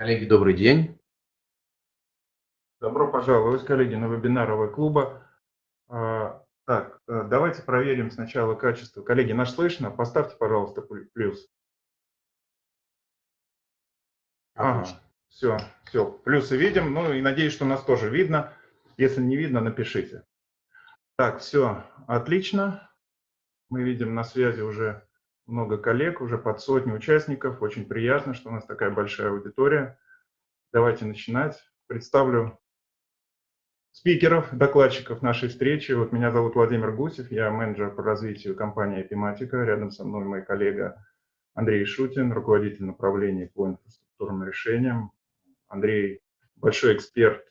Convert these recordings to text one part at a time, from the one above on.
Коллеги, добрый день. Добро пожаловать, коллеги, на вебинар ОВ-клуба. А, так, э, давайте проверим сначала качество. Коллеги, наш слышно? Поставьте, пожалуйста, плюс. Ага, все, все, плюсы видим. Ну и надеюсь, что нас тоже видно. Если не видно, напишите. Так, все, отлично. Мы видим на связи уже много коллег, уже под сотню участников. Очень приятно, что у нас такая большая аудитория. Давайте начинать. Представлю спикеров, докладчиков нашей встречи. Вот меня зовут Владимир Гусев, я менеджер по развитию компании Эпиматика. Рядом со мной мой коллега Андрей Шутин, руководитель направления по инфраструктурным решениям. Андрей большой эксперт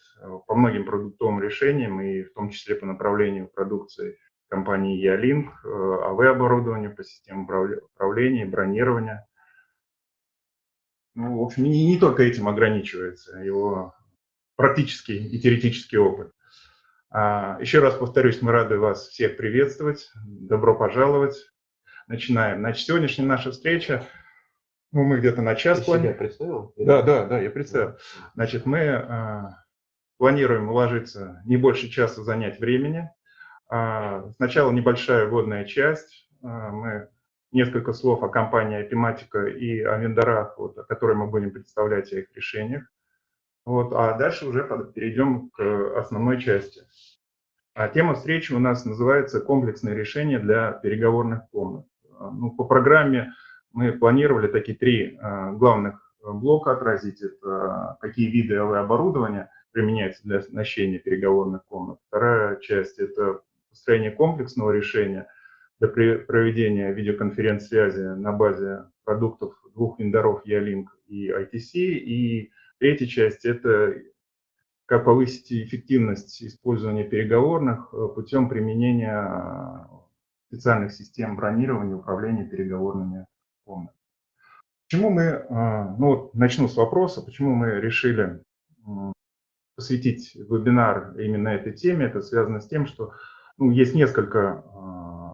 по многим продуктовым решениям и в том числе по направлению продукции компании Ялинк, э, АВ-оборудование по системам управления, бронирования. Ну, в общем, не, не только этим ограничивается его практический и теоретический опыт. А, еще раз повторюсь, мы рады вас всех приветствовать. Добро пожаловать. Начинаем. Значит, сегодняшняя наша встреча, ну, мы где-то на час себя представил? Да, да, да, я представил. Значит, мы а, планируем уложиться не больше часа занять времени. А, сначала небольшая вводная часть. А, мы несколько слов о компании Epimatica и о вендорах, вот, о которых мы будем представлять, о их решениях. Вот, а дальше уже перейдем к основной части. А тема встречи у нас называется «Комплексное решение для переговорных комнат». Ну, по программе мы планировали такие три главных блока отразить. Это какие виды АВ-оборудования применяются для оснащения переговорных комнат. Вторая часть – это построение комплексного решения для проведения видеоконференц-связи на базе продуктов двух вендоров Ялинк и ITC. И третья часть – это как повысить эффективность использования переговорных э, путем применения э, специальных систем бронирования управления переговорными комнатами. Почему мы, э, ну начну с вопроса, почему мы решили посвятить вебинар именно этой теме. Это связано с тем, что ну, есть несколько а,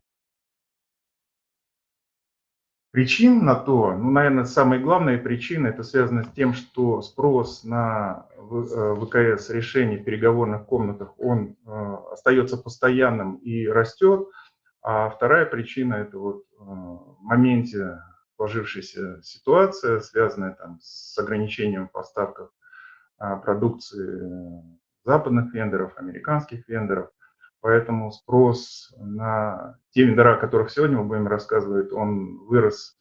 причин на то. Ну, наверное, самая главная причина это связано с тем, что спрос на ВКС э, решений в переговорных комнатах, он э, остается постоянным и растет. А вторая причина это вот э, в моменте сложившейся ситуация, связанная там, с ограничением в поставках а, продукции западных вендоров, американских вендоров. Поэтому спрос на те вендора, о которых сегодня мы будем рассказывать, он вырос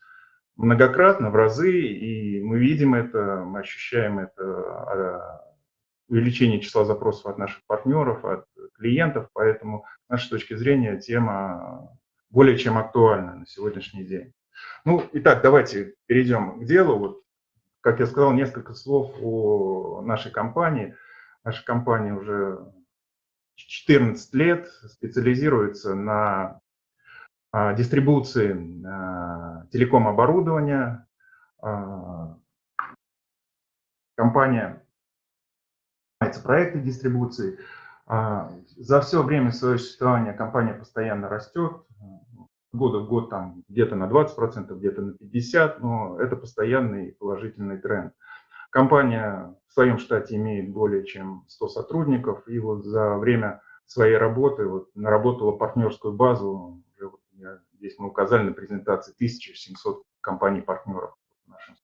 многократно, в разы, и мы видим это, мы ощущаем это а, увеличение числа запросов от наших партнеров, от клиентов, поэтому с нашей точки зрения тема более чем актуальна на сегодняшний день. Ну, итак, давайте перейдем к делу. Вот, как я сказал, несколько слов о нашей компании. Наша компания уже 14 лет специализируется на а, дистрибуции а, телеком-оборудования. А, компания занимается проекты дистрибуции. За все время своего существования компания постоянно растет. Года в год там где-то на 20%, где-то на 50%, но это постоянный положительный тренд. Компания в своем штате имеет более чем 100 сотрудников, и вот за время своей работы вот, наработала партнерскую базу, уже вот я, здесь мы указали на презентации 1700 компаний-партнеров в нашем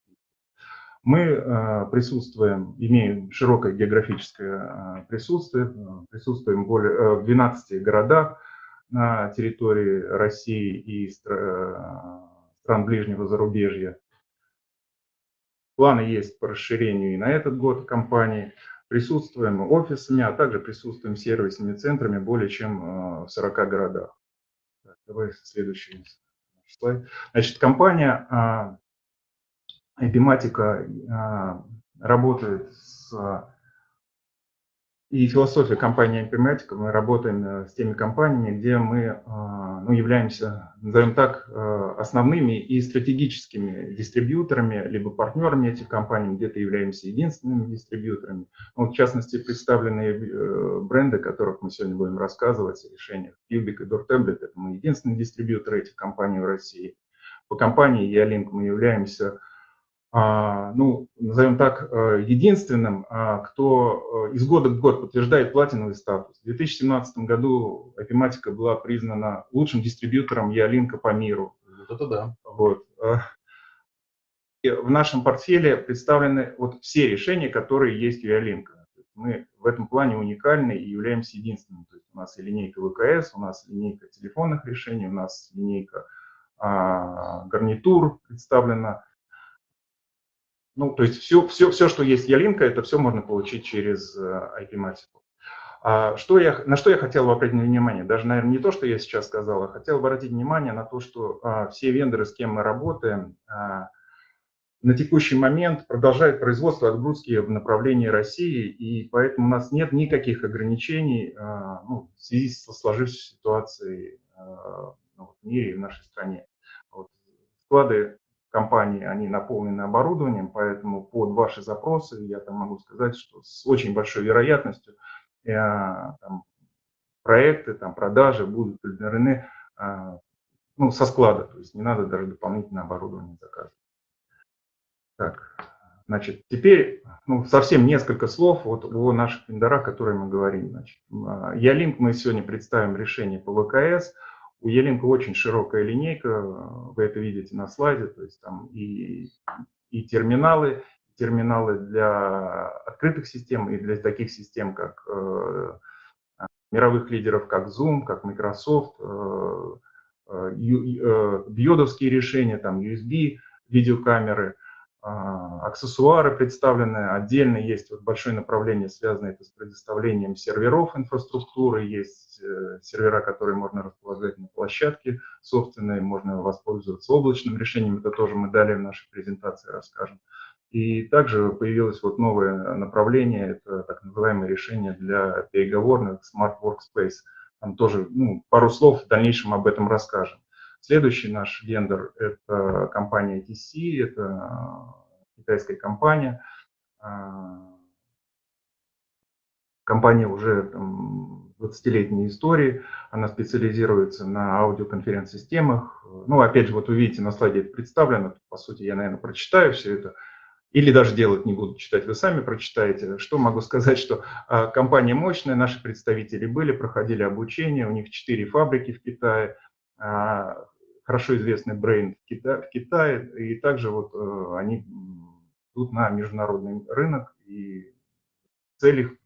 мы э, присутствуем, имеем широкое географическое э, присутствие, э, присутствуем более, э, в 12 городах на территории России и стра стран ближнего зарубежья. Планы есть по расширению и на этот год компании. Присутствуем офисами, а также присутствуем сервисными центрами более чем э, в 40 городах. Так, давай следующий слайд. Значит, компания Epimatica а, работает с и философия компании Informatica, мы работаем э, с теми компаниями, где мы э, ну, являемся, назовем так, э, основными и стратегическими дистрибьюторами, либо партнерами этих компаний, где-то являемся единственными дистрибьюторами. Вот, в частности, представленные бренды, о которых мы сегодня будем рассказывать, решениях Cubic и DoorTablet, это мы единственные дистрибьюторы этих компаний в России. По компании Ялинк мы являемся ну, назовем так, э, единственным, а, кто э, из года в год подтверждает платиновый статус. В 2017 году Epimatica была признана лучшим дистрибьютором Ялинка по миру. Вот это да. Вот. И в нашем портфеле представлены вот все решения, которые есть у Ялинка. Мы в этом плане уникальны и являемся единственным. То есть у нас и линейка ВКС, у нас линейка телефонных решений, у нас линейка а, гарнитур представлена ну, то есть все, все, все, что есть Ялинка, это все можно получить через IP-матику. Э, а что я, на что я хотел бы обратить внимание? Даже, наверное, не то, что я сейчас сказал, а хотел бы обратить внимание на то, что а, все вендоры, с кем мы работаем, а, на текущий момент продолжают производство отгрузки в направлении России, и поэтому у нас нет никаких ограничений а, ну, в связи со сложившейся ситуацией а, ну, в мире и в нашей стране. Вот. Склады компании, они наполнены оборудованием, поэтому под ваши запросы я там могу сказать, что с очень большой вероятностью э, там, проекты, там, продажи будут удовлетворены э, ну, со склада, то есть не надо даже дополнительное оборудование заказывать. Так, значит, теперь ну, совсем несколько слов вот о наших вендорах, о которых мы говорим. Значит, Ялинк мы сегодня представим решение по ВКС – у Елинка очень широкая линейка, вы это видите на слайде, то есть там и, и терминалы, терминалы для открытых систем и для таких систем, как э, мировых лидеров, как Zoom, как Microsoft, э, э, э биодовские решения, там USB, видеокамеры – аксессуары представлены, отдельно есть вот большое направление, связанное это с предоставлением серверов инфраструктуры, есть э, сервера, которые можно располагать на площадке собственной, можно воспользоваться облачным решением, это тоже мы далее в нашей презентации расскажем. И также появилось вот новое направление, это так называемое решение для переговорных Smart Workspace. Там тоже ну, пару слов в дальнейшем об этом расскажем. Следующий наш вендор – это компания TC, это китайская компания. А, компания уже 20-летней истории, она специализируется на аудиоконференц-системах. Ну, опять же, вот вы видите, на слайде это представлено, по сути, я, наверное, прочитаю все это, или даже делать не буду читать, вы сами прочитаете. Что могу сказать, что а, компания мощная, наши представители были, проходили обучение, у них четыре фабрики в Китае, хорошо известный бренд в Китае, в и также вот э, они идут на международный рынок, и цель их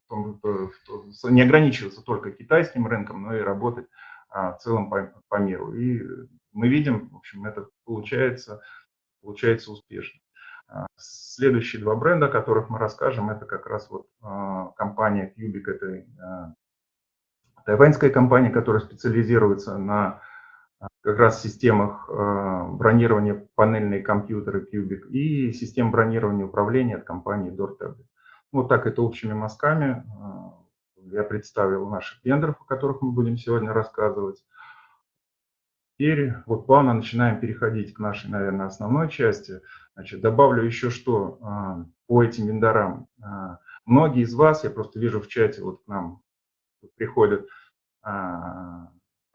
не ограничиваться только китайским рынком, но и работать а, в целом по, по миру. И мы видим, в общем, это получается, получается успешно. А, следующие два бренда, о которых мы расскажем, это как раз вот а, компания Cubic, это тайваньская компания, которая специализируется на как раз системах э, бронирования панельные компьютеры Cubic и систем бронирования управления от компании DoorTablet. Вот так это общими мазками. Э, я представил наших вендоров, о которых мы будем сегодня рассказывать. Теперь вот плавно начинаем переходить к нашей, наверное, основной части. Значит, добавлю еще что э, по этим вендорам. Многие из вас, я просто вижу в чате, вот к нам приходят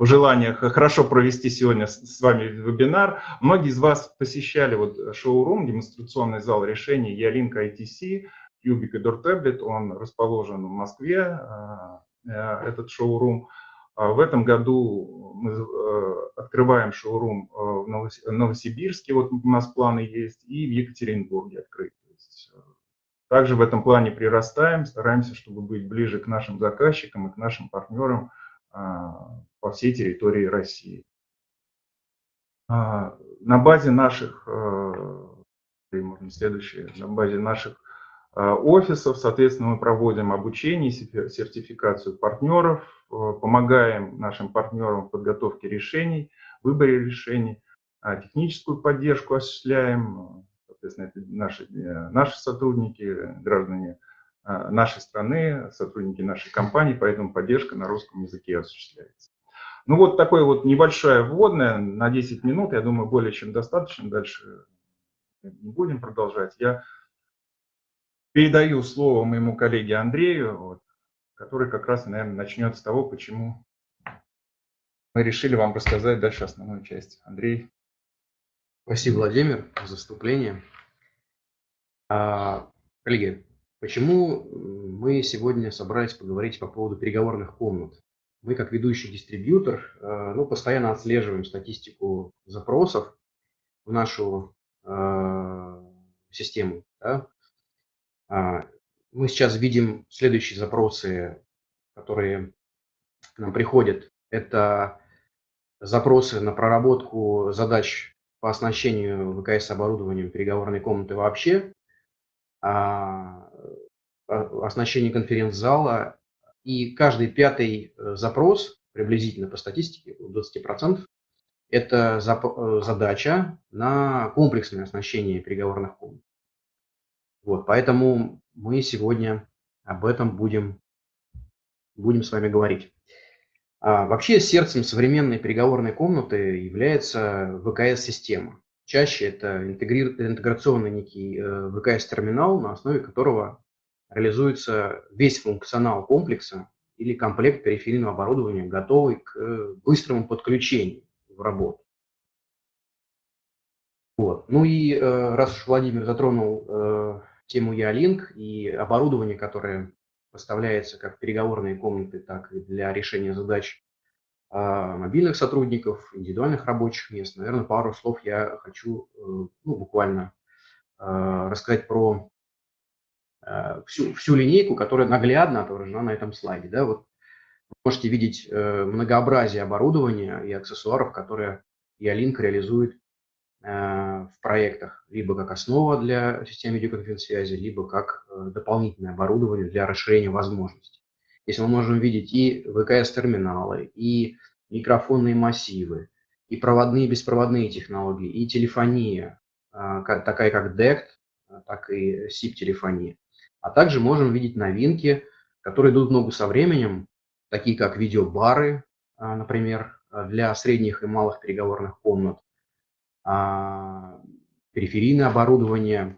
пожеланиях хорошо провести сегодня с вами вебинар. Многие из вас посещали вот шоурум, демонстрационный зал решений Ялинк ITC, Cubic и Door Tablet. Он расположен в Москве, а, э, этот шоурум. А в этом году мы э, открываем шоурум э, в Новосибирске, вот у нас планы есть, и в Екатеринбурге открыть. Также в этом плане прирастаем, стараемся, чтобы быть ближе к нашим заказчикам и к нашим партнерам, по всей территории России. А, на базе наших, э, можно следующее, на базе наших э, офисов, соответственно, мы проводим обучение, сертификацию партнеров, э, помогаем нашим партнерам в подготовке решений, выборе решений, а техническую поддержку осуществляем, соответственно, это наши, наши сотрудники, граждане а, нашей страны, сотрудники нашей компании, поэтому поддержка на русском языке осуществляется. Ну вот такое вот небольшое вводное на 10 минут, я думаю, более чем достаточно, дальше не будем продолжать. Я передаю слово моему коллеге Андрею, вот, который как раз, наверное, начнет с того, почему мы решили вам рассказать дальше основную часть. Андрей. Спасибо, Владимир, за вступление. А, коллеги, почему мы сегодня собрались поговорить по поводу переговорных комнат? Мы, как ведущий дистрибьютор, э, ну, постоянно отслеживаем статистику запросов в нашу э, систему. Да? А, мы сейчас видим следующие запросы, которые к нам приходят. Это запросы на проработку задач по оснащению ВКС оборудованием переговорной комнаты вообще, оснащение конференц-зала. И каждый пятый э, запрос, приблизительно по статистике, 20%, это э, задача на комплексное оснащение переговорных комнат. Вот, поэтому мы сегодня об этом будем, будем с вами говорить. А вообще сердцем современной переговорной комнаты является ВКС-система. Чаще это интеграционный некий э, ВКС-терминал, на основе которого реализуется весь функционал комплекса или комплект периферийного оборудования, готовый к э, быстрому подключению в работу. Вот. Ну и э, раз уж Владимир затронул тему Ялинк и оборудование, которое поставляется как в переговорные комнаты, так и для решения задач мобильных сотрудников, индивидуальных рабочих мест. Наверное, пару слов я хочу э, ну, буквально а, рассказать про а, всю, всю линейку, которая наглядно отображена на этом слайде. Да? Вот вы можете видеть э, многообразие оборудования и аксессуаров, которые Ялинк реализует в проектах, либо как основа для системы видеоконференц-связи, либо как э, дополнительное оборудование для расширения возможностей. Если мы можем видеть и ВКС-терминалы, и микрофонные массивы, и проводные и беспроводные технологии, и телефония, э, такая как DECT, так и SIP-телефония. А также можем видеть новинки, которые идут ногу со временем, такие как видеобары, например, для средних и малых переговорных комнат, а, периферийное оборудование,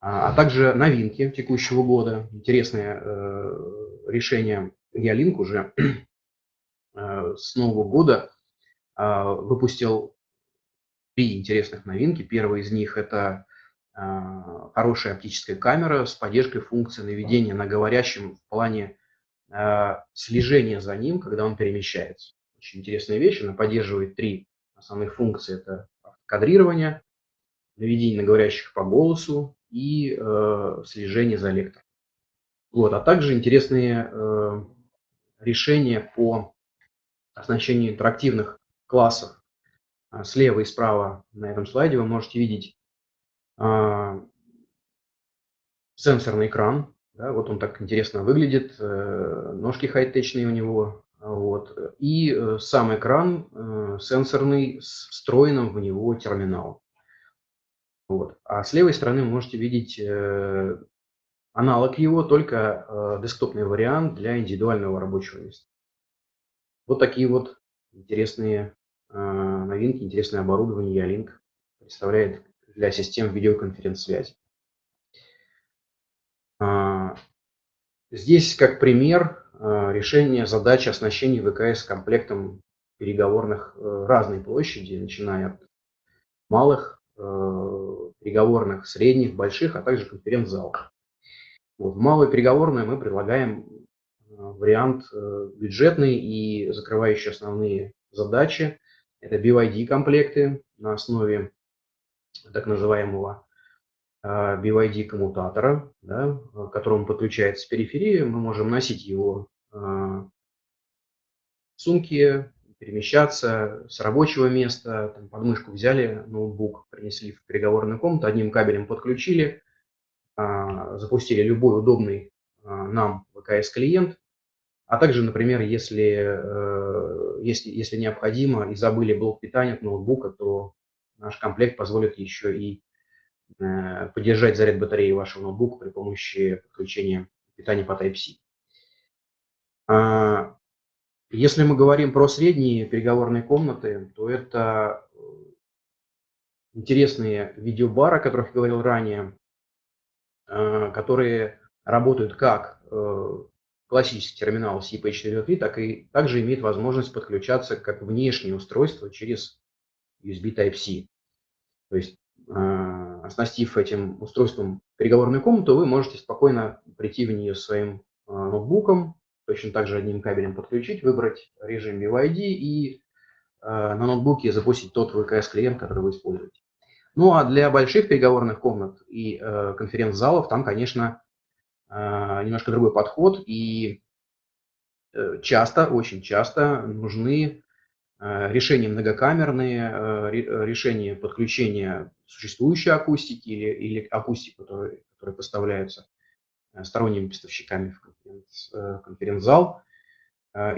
а, а также новинки текущего года. Интересное э, решение Ялинк уже э, с нового года а, выпустил три интересных новинки. Первая из них – это хорошая оптическая камера с поддержкой функции наведения на говорящем в плане слежения за ним, когда он перемещается. Очень интересная вещь, она поддерживает три основных функции. Это кадрирования, наведение на говорящих по голосу и э, слежение за лектором. Вот, а также интересные э, решения по оснащению интерактивных классов. А, слева и справа на этом слайде вы можете видеть э, сенсорный экран. Да, вот он так интересно выглядит, э, ножки хай-течные у него, вот. И э, сам экран э, сенсорный с встроенным в него терминалом. Вот. А с левой стороны вы можете видеть э, аналог его, только десктопный вариант для индивидуального рабочего места. Вот такие вот интересные новинки, интересное оборудование Ялинк представляет для систем видеоконференц-связи. А, здесь как пример Э, решение задачи оснащения ВКС комплектом переговорных э, разной площади, начиная от малых э, переговорных, средних, больших, а также конференц-залов. Вот, в малой переговорной мы предлагаем вариант бюджетный и закрывающий основные задачи. Это BYD-комплекты на основе так называемого BYD коммутатора, да, к которому подключается периферия. Мы можем носить его а, сумки, перемещаться с рабочего места, там, под мышку взяли ноутбук, принесли в переговорную комнату, одним кабелем подключили, запустили любой удобный а, нам ВКС-клиент, а также, например, если, э, если, если необходимо и забыли блок питания от ноутбука, то наш комплект позволит еще и э, поддержать заряд батареи вашего ноутбука при помощи подключения питания по Type-C. А, если мы говорим про средние переговорные комнаты, то это э, интересные видеобары, о которых я говорил ранее, а, которые работают как э, классический терминал CP423, так и также имеет возможность подключаться как внешнее устройство через USB Type-C. То есть а, оснастив этим устройством переговорную комнату, вы можете спокойно прийти в нее своим ноутбуком, точно так же одним кабелем подключить, выбрать режим BYD и на ноутбуке запустить тот VKS-клиент, который вы используете. Ну а для больших переговорных комнат и конференц-залов там, конечно, немножко другой подход, и часто, очень часто нужны Э, решения многокамерные, э, э, решения подключения существующей акустики или, или акустик, которые, которые поставляются сторонними поставщиками в конференц, конференц-зал.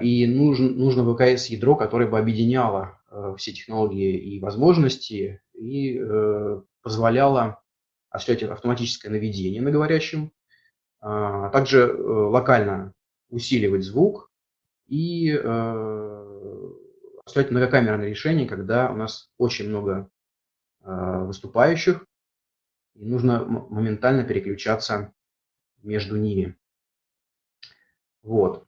И нужен, нужно ВКС-ядро, которое бы объединяло все технологии и возможности и позволяло осуществлять автоматическое наведение на говорящем, а также локально усиливать звук и осуществлять многокамерное решение, когда у нас очень много э, выступающих, и нужно моментально переключаться между ними. Вот.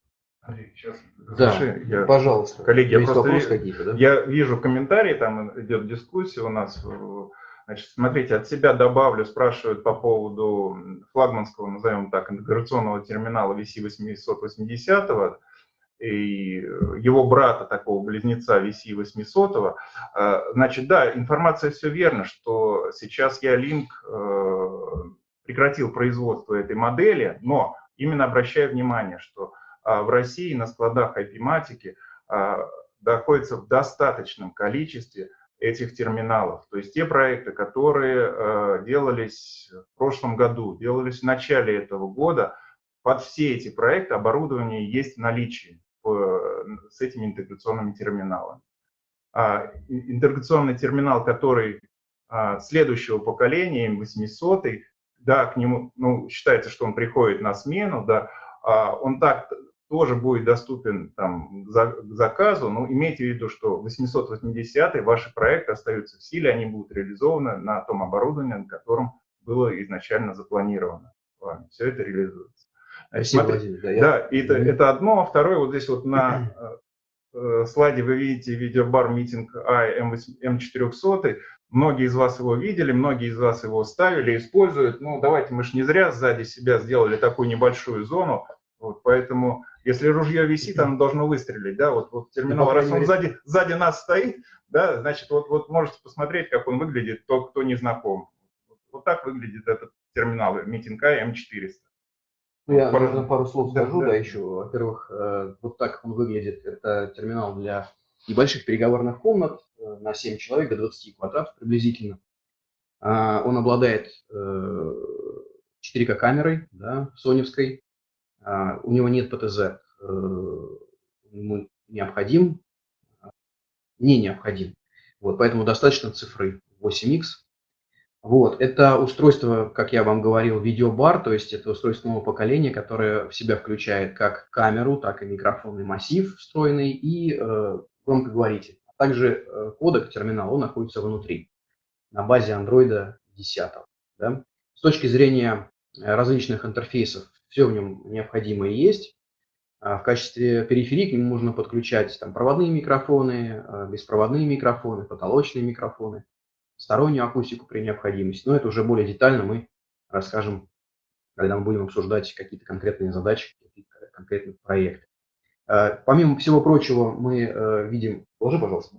Сейчас, да, я, пожалуйста. Коллеги, я просто вижу, да? я вижу комментарии, там идет дискуссия у нас. Значит, смотрите, от себя добавлю, спрашивают по поводу флагманского, назовем так, интеграционного терминала VC880 и его брата, такого близнеца VC800. Э, значит, да, информация все верно, что сейчас Ялинк э, прекратил производство этой модели, но именно обращаю внимание, что э, в России на складах IP-матики находится в достаточном количестве этих терминалов. То есть те проекты, которые делались в прошлом году, делались в начале этого года, под все эти проекты оборудование есть в наличии с этими интеграционными терминалами. А, интеграционный терминал, который а, следующего поколения, М800, да, к нему, ну, считается, что он приходит на смену, да, а, он так тоже будет доступен там, к заказу, но имейте в виду, что 880 ваши проекты остаются в силе, они будут реализованы на том оборудовании, на котором было изначально запланировано. Все это реализуется. Спасибо, Смотри, Владимир. Да, я... да это, это одно. А второе, вот здесь вот на э, э, слайде вы видите видеобар митинг I M400. Многие из вас его видели, многие из вас его ставили, используют. Ну, давайте, мы же не зря сзади себя сделали такую небольшую зону. Вот, поэтому, если ружье висит, оно должно выстрелить. Да? Вот, вот терминал, раз он сзади, сзади нас стоит, да, значит, вот, вот можете посмотреть, как он выглядит, тот, кто не знаком. Вот так выглядит этот терминал митинг I M400. Ну, я, пару, наверное, пару слов скажу, да, да. да еще. Во-первых, э, вот так он выглядит. Это терминал для небольших переговорных комнат э, на 7 человек, до 20 квадратов приблизительно. А, он обладает 4К э, камерой, да, соневской. А, у него нет ПТЗ. Ему необходим, не необходим. Вот, поэтому достаточно цифры 8х вот, это устройство, как я вам говорил, видеобар, то есть это устройство нового поколения, которое в себя включает как камеру, так и микрофонный массив встроенный и э, громкоговоритель. А также э, кодек терминала, он находится внутри, на базе Android 10. Да? С точки зрения э, различных интерфейсов, все в нем необходимое есть. А в качестве периферии к нему можно подключать там, проводные микрофоны, э, беспроводные микрофоны, потолочные микрофоны стороннюю акустику при необходимости. Но это уже более детально мы расскажем, когда мы будем обсуждать какие-то конкретные задачи, какие-то конкретные проекты. Э, помимо всего прочего, мы э, видим... Положи, пожалуйста.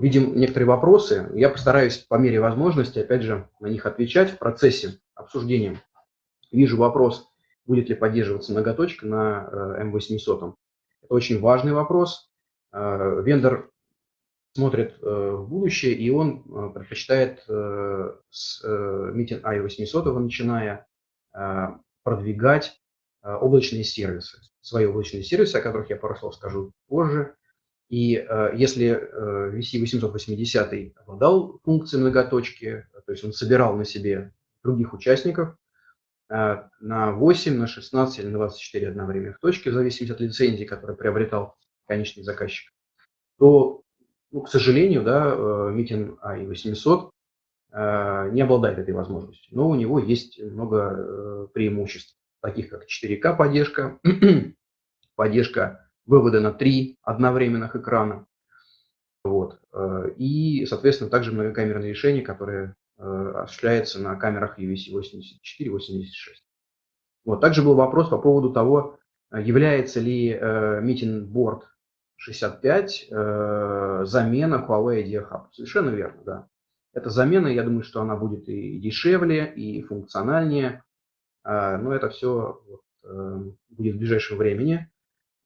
Видим некоторые вопросы. Я постараюсь по мере возможности, опять же, на них отвечать в процессе обсуждения. Вижу вопрос, будет ли поддерживаться многоточка на М800. Это очень важный вопрос. Вендор смотрит э, в будущее, и он э, предпочитает э, с Meeting i800 начиная продвигать облачные сервисы, свои облачные сервисы, о которых я пару слов скажу позже. И если VC880 обладал функцией многоточки, то есть он собирал на себе других участников, на 8, на 16 или на 24 одновременных точки, в зависимости от лицензии, которую приобретал конечный заказчик, то ну, к сожалению, да, Meeting i800 не обладает этой возможностью, но у него есть много э, преимуществ, таких как 4К поддержка, поддержка вывода на три одновременных экрана, вот, э, и, соответственно, также многокамерные решения, которые осуществляется на камерах UVC-84-86. Вот. Также был вопрос по поводу того, является ли Meeting Board 65 замена Huawei Idea Hub. Совершенно верно, да. Это замена, я думаю, что она будет и дешевле, и функциональнее, но это все будет в ближайшем времени.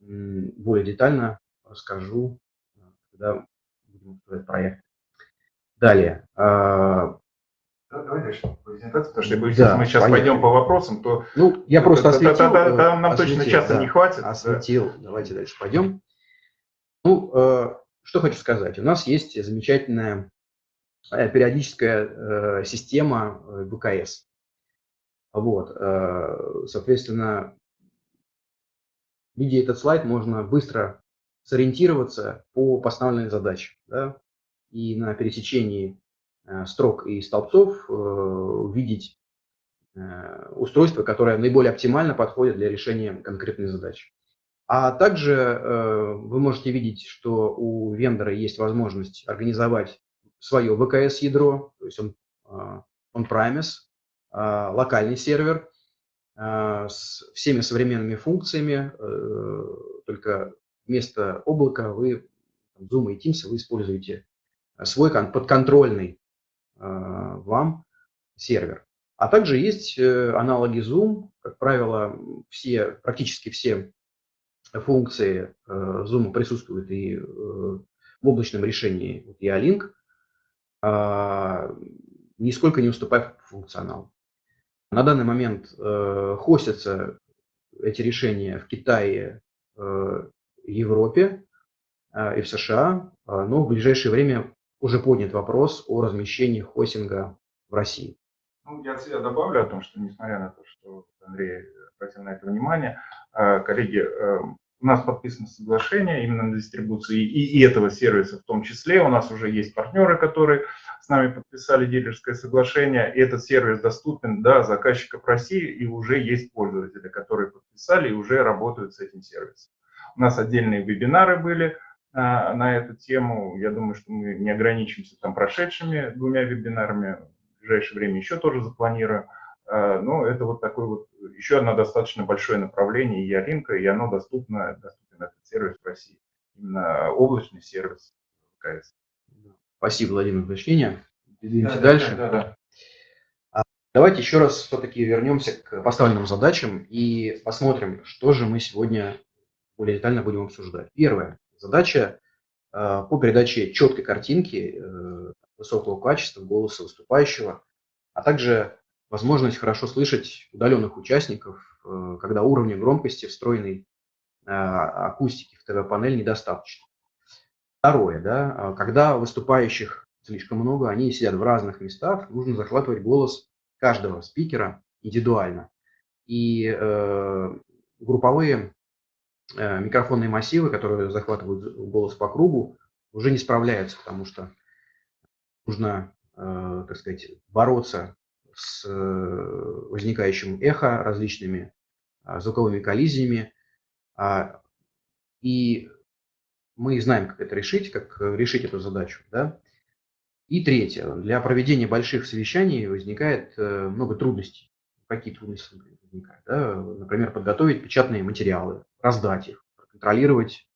Более детально расскажу, когда будем обсуждать проект. Далее. А, давай дальше презентацию, потому что боюсь, да, если мы сейчас поехали. пойдем по вопросам, то... Ну, я просто осветил. Там, там нам осветил, точно часа да, не хватит. Осветил. Да. Давайте дальше пойдем. Ну, э, что хочу сказать. У нас есть замечательная э, периодическая э, система ВКС. Вот, соответственно, видя этот слайд, можно быстро сориентироваться по поставленной задаче. Да? И на пересечении э, строк и столбцов э, увидеть э, устройство, которое наиболее оптимально подходит для решения конкретной задачи. А также вы можете видеть, что у вендора есть возможность организовать свое ВКС-ядро, то есть он on-premise, локальный сервер, с всеми современными функциями, э, только вместо облака вы, Zoom и Teams, вы используете свой подконтрольный вам сервер. А также есть э, аналоги Zoom, как правило, все, практически все функции э, Zoom присутствуют и в облачном решении E-Link, а, нисколько не уступая функционалу. На данный момент э, хостятся эти решения в Китае, э, Европе э, и в США, э, но в ближайшее время уже поднят вопрос о размещении хостинга в России. Ну, я от себя добавлю о том, что несмотря на то, что Андрей обратил на это внимание, э, коллеги, э, у нас подписано соглашение именно на дистрибуцию и, и этого сервиса в том числе. У нас уже есть партнеры, которые с нами подписали дилерское соглашение. И этот сервис доступен до заказчиков России и уже есть пользователи, которые подписали и уже работают с этим сервисом. У нас отдельные вебинары были а, на эту тему. Я думаю, что мы не ограничимся там прошедшими двумя вебинарами. В ближайшее время еще тоже запланируем. А, но это вот такое вот еще одно достаточно большое направление Яринка, и оно доступно, доступен этот сервис в России. Именно облачный сервис КС. Спасибо, Владимир, за уточнение. Двигаемся да, дальше. Да, да, да. Давайте еще раз все-таки вернемся к поставленным задачам и посмотрим, что же мы сегодня более детально будем обсуждать. Первая задача а, по передаче четкой картинки э, высокого качества голоса выступающего, а также возможность хорошо слышать удаленных участников, э, когда уровня громкости встроенной э, акустики в ТВ-панель недостаточно. Второе, да, когда выступающих слишком много, они сидят в разных местах, нужно захватывать голос каждого спикера индивидуально. И э, групповые э, микрофонные массивы, которые захватывают голос по кругу, уже не справляются, потому что нужно, э, так сказать, бороться с э, возникающим эхо, различными звуковыми коллизиями. А, и мы знаем, как это решить, как э, решить эту задачу. Да? И третье. Для проведения больших совещаний возникает э, много трудностей. Какие трудности возникают? Да? Например, подготовить печатные материалы, раздать их, контролировать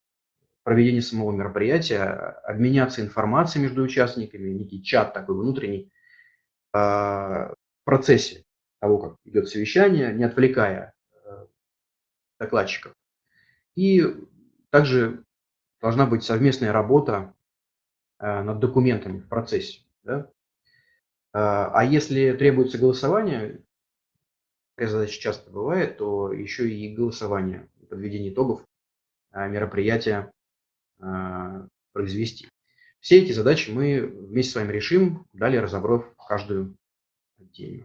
проведение самого мероприятия, обменяться информацией между участниками, некий чат такой внутренний, а, процессе того, как идет совещание, не отвлекая э, докладчиков. И также должна быть совместная работа э, над документами в процессе. Да? А, а если требуется голосование, такая задача часто бывает, то еще и голосование, подведение итогов э, мероприятия произвести. Все эти задачи мы вместе с вами решим, далее разобрав каждую отдельно.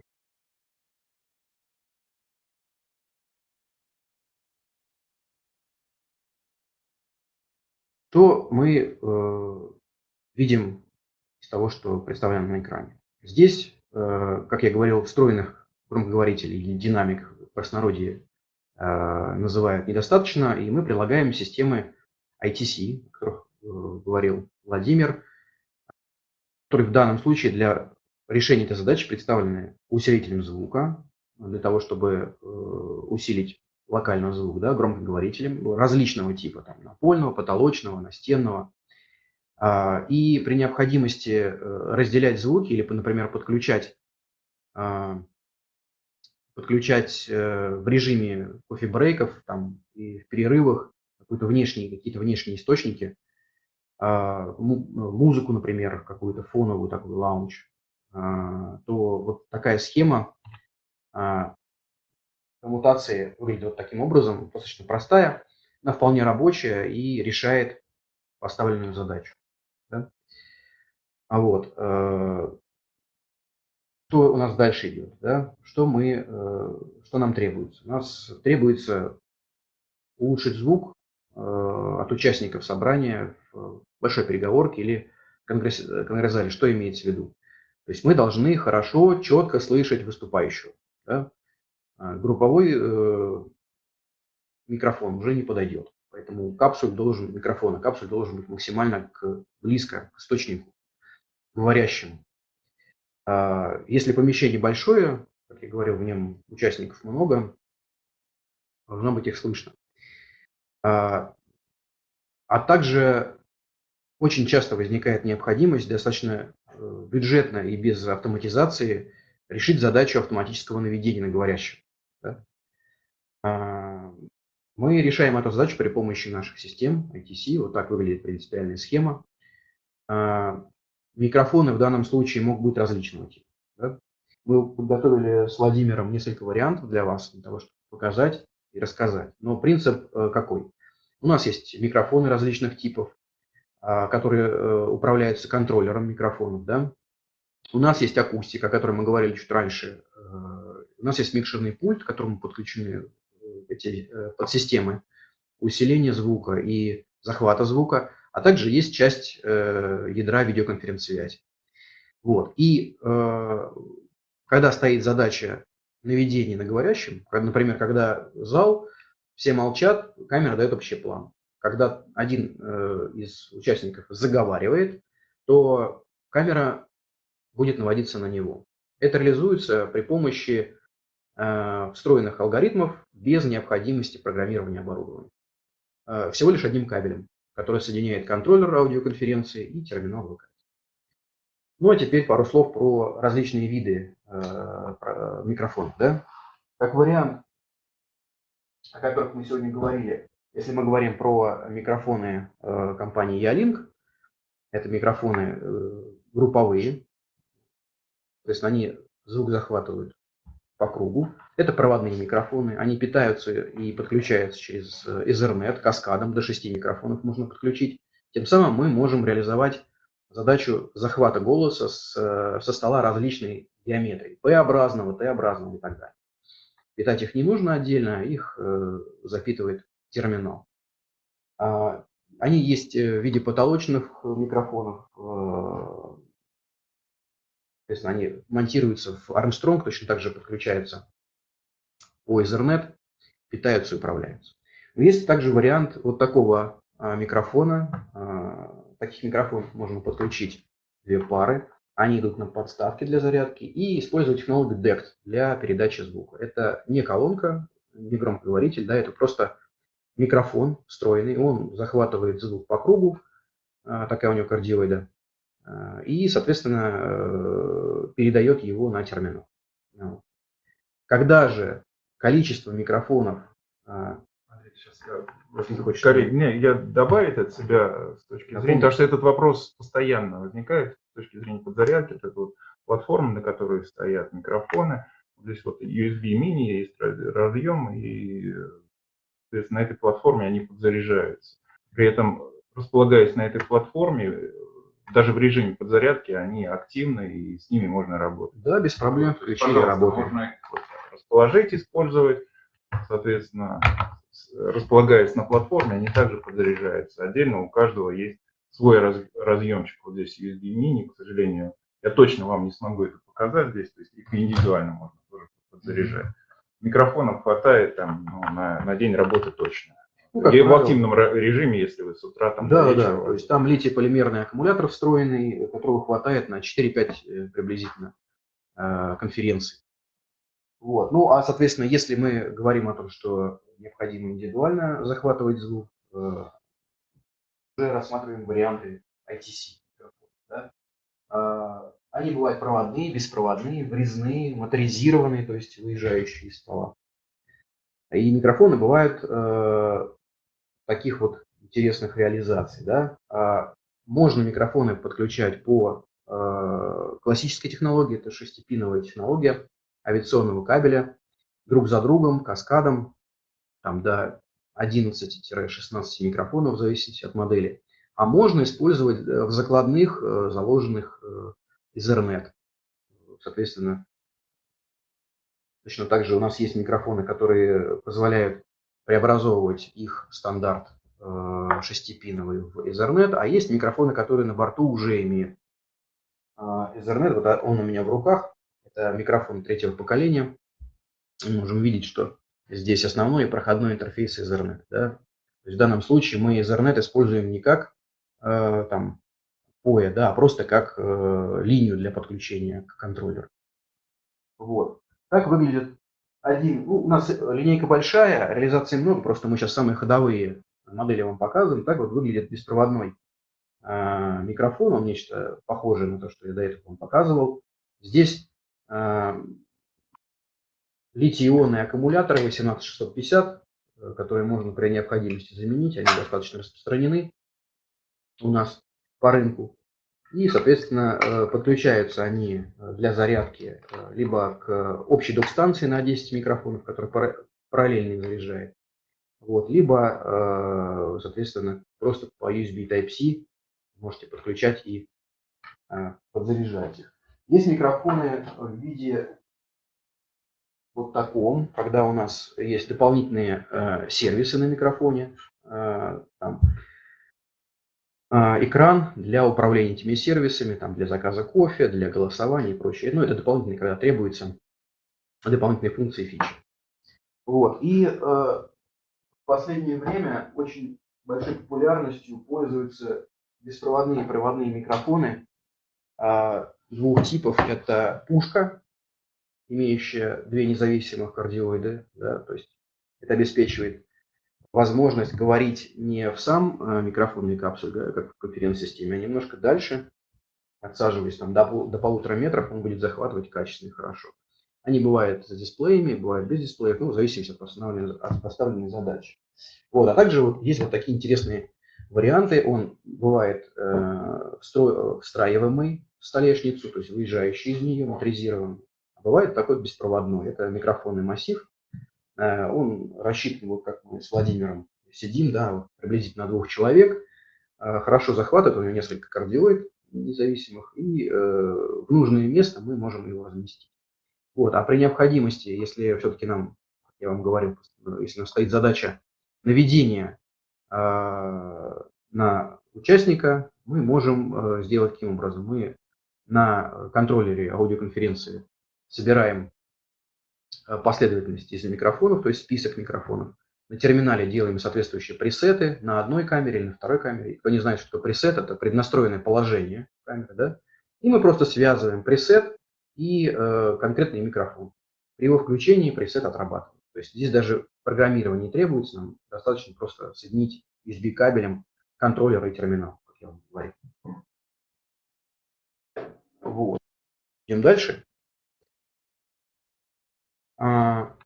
Что мы э, видим из того, что представлено на экране? Здесь, э, как я говорил, встроенных громкоговорителей или динамик в простонародье э, называют недостаточно, и мы прилагаем системы ITC, о которых э, говорил Владимир, которые в данном случае для решения этой задачи представлены усилителем звука, для того, чтобы э, усилить локальный звук, да, громкоговорителем различного типа, там, напольного, потолочного, настенного. А, и при необходимости разделять звуки или, например, подключать, а, подключать э, в режиме кофе-брейков там, и в перерывах какие-то внешние, какие-то внешние источники, а, музыку, например, какую-то фоновую такой лаунж, то вот такая схема коммутации выглядит вот таким образом, достаточно простая, она вполне рабочая и решает поставленную задачу. Да? А вот, э, что у нас дальше идет, да? что, мы, э, что нам требуется? У нас требуется улучшить звук э, от участников собрания в большой переговорке или конгресс, конгресс-зале. Что имеется в виду? То есть мы должны хорошо, четко слышать выступающего. Да? А групповой э, микрофон уже не подойдет. Поэтому капсуль должен, микрофон, капсуль должен быть максимально к, близко к источнику, говорящему. А если помещение большое, как я говорил, в нем участников много, должно быть их слышно. А, а также очень часто возникает необходимость достаточно э, бюджетно и без автоматизации решить задачу автоматического наведения на говорящего. А, мы решаем эту задачу при помощи наших систем ITC. Вот так выглядит принципиальная схема. Микрофоны в данном случае могут быть различного типа. Да? Мы подготовили с Владимиром несколько вариантов для вас, для того, чтобы показать и рассказать. Но принцип э, какой? У нас есть микрофоны различных типов, а, которые э, управляются контроллером микрофонов. Да? У нас есть акустика, о которой мы говорили чуть раньше. Э, у нас есть микшерный пульт, к которому подключены эти подсистемы усиления звука и захвата звука, а также есть часть э, ядра видеоконференц-связи. Вот. И э, когда стоит задача наведения на говорящем, например, когда зал, все молчат, камера дает общий план. Когда один э, из участников заговаривает, то камера будет наводиться на него. Это реализуется при помощи Э, встроенных алгоритмов без необходимости программирования оборудования. Э, всего лишь одним кабелем, который соединяет контроллер аудиоконференции и терминал ВК. Ну а теперь пару слов про различные виды э, микрофонов. Да? Как вариант, о которых мы сегодня говорили, если мы говорим про микрофоны компании Ялинк, это микрофоны групповые, то есть они звук захватывают по кругу. Это проводные микрофоны, они питаются и подключаются через э, Ethernet каскадом, до 6 микрофонов можно подключить. Тем самым мы можем реализовать задачу захвата голоса с, э, со стола различной геометрии, П-образного, Т-образного и так далее. Питать их не нужно отдельно, их э, запитывает терминал. А, они есть в виде потолочных микрофонов, Соответственно, они монтируются в Armstrong, точно так же подключаются по Ethernet, питаются и управляются. Но есть также вариант вот такого а, микрофона. А, таких микрофонов можно подключить две пары. Они идут на подставки для зарядки и использовать технологию DECT для передачи звука. Это не колонка, не громкоговоритель, да, это просто микрофон встроенный. Он захватывает звук по кругу, а, такая у него кардиоида, и, соответственно, э, передает его на терминал. Когда же количество микрофонов... Э, сейчас я, скорее, не, я добавить от себя с точки зрения, потому что этот вопрос постоянно возникает с точки зрения подзарядки, это вот платформа, на которой стоят микрофоны, здесь вот USB мини есть разъем, и соответственно, на этой платформе они подзаряжаются. При этом, располагаясь на этой платформе, даже в режиме подзарядки они активны и с ними можно работать. Да, без проблем включили работу. Можно расположить, использовать, соответственно, располагаясь на платформе, они также подзаряжаются. Отдельно у каждого есть свой раз, разъемчик. Вот здесь USB mini, к сожалению, я точно вам не смогу это показать здесь, то есть их индивидуально можно тоже подзаряжать. Микрофонов хватает там ну, на, на день работы точно. Ну, правило, в активном режиме, если вы с утра там... Да, да, то есть там литий-полимерный аккумулятор встроенный, которого хватает на 4-5 э, приблизительно э, конференций. Вот. Ну, а, соответственно, если мы говорим о том, что необходимо индивидуально захватывать звук, э, уже рассматриваем варианты ITC. Да? А, они бывают проводные, беспроводные, врезные, моторизированные, то есть выезжающие из стола. И микрофоны бывают таких вот интересных реализаций. Да? А можно микрофоны подключать по э, классической технологии, это шестипиновая технология авиационного кабеля, друг за другом, каскадом, там до 11-16 микрофонов в зависимости от модели. А можно использовать э, в закладных, э, заложенных Ethernet. Соответственно, точно так же у нас есть микрофоны, которые позволяют преобразовывать их стандарт э, шестипиновый в Ethernet, а есть микрофоны, которые на борту уже имеют э, Ethernet. Вот он у меня в руках. Это микрофон третьего поколения. Мы можем видеть, что здесь основной и проходной интерфейс Ethernet. Да? То есть в данном случае мы Ethernet используем не как э, там, POE, да, а просто как э, линию для подключения к контроллеру. Вот. Так выглядит один, ну, у нас линейка большая, реализации много, просто мы сейчас самые ходовые модели вам показываем. Так вот выглядит беспроводной э, микрофон, он нечто похожее на то, что я до этого вам показывал. Здесь литий-ионные аккумуляторы 18650, э, которые можно при необходимости заменить, они достаточно распространены у нас по рынку. И, соответственно, э, подключаются они э, для зарядки либо к общей док-станции на 10 микрофонов, которая параллельно заряжает, вот, либо, соответственно, просто по USB Type-C можете подключать и подзаряжать их. Есть микрофоны в виде вот таком, когда у нас есть дополнительные сервисы на микрофоне, там, а, экран для управления этими сервисами, там, для заказа кофе, для голосования и прочее. Ну, это дополнительные, когда требуются дополнительные функции фичи. Вот. И э, в последнее время очень большой популярностью пользуются беспроводные и проводные микрофоны э, двух типов. Это пушка, имеющая две независимых кардиоиды, да, то есть это обеспечивает возможность говорить не в сам э, микрофонный капсуль, как в конференц-системе, а немножко дальше, отсаживаясь там до, до полутора метров, он будет захватывать качественно и хорошо. Они бывают с дисплеями, бывают без дисплеев, ну, в зависимости от поставленной, от поставленной задачи. Вот, а также вот есть вот такие интересные варианты. Он бывает э, встраиваемый в столешницу, то есть выезжающий из нее, моторизированный. А бывает такой беспроводной. Это микрофонный массив, Э, он рассчитан, вот как мы с Владимиром сидим, да, вот приблизительно на двух человек, э, хорошо захватывает, у него несколько кардиоид независимых, и э, в нужное место мы можем его разместить. Вот, а при необходимости, если все-таки нам, я вам говорю, если нам стоит задача наведения на участника, мы можем сделать таким образом. Мы на контроллере аудиоконференции собираем Э, последовательности из микрофонов, то есть список микрофонов. На терминале делаем соответствующие пресеты на одной камере или на второй камере. Кто не знает, что пресет, это преднастроенное положение камеры, да? И мы просто связываем пресет и э, конкретный микрофон. При его включении пресет отрабатывает. То есть здесь даже программирование не требуется, нам достаточно просто соединить USB кабелем контроллер и терминал, как я вам говорил. Вот. Идем дальше. А,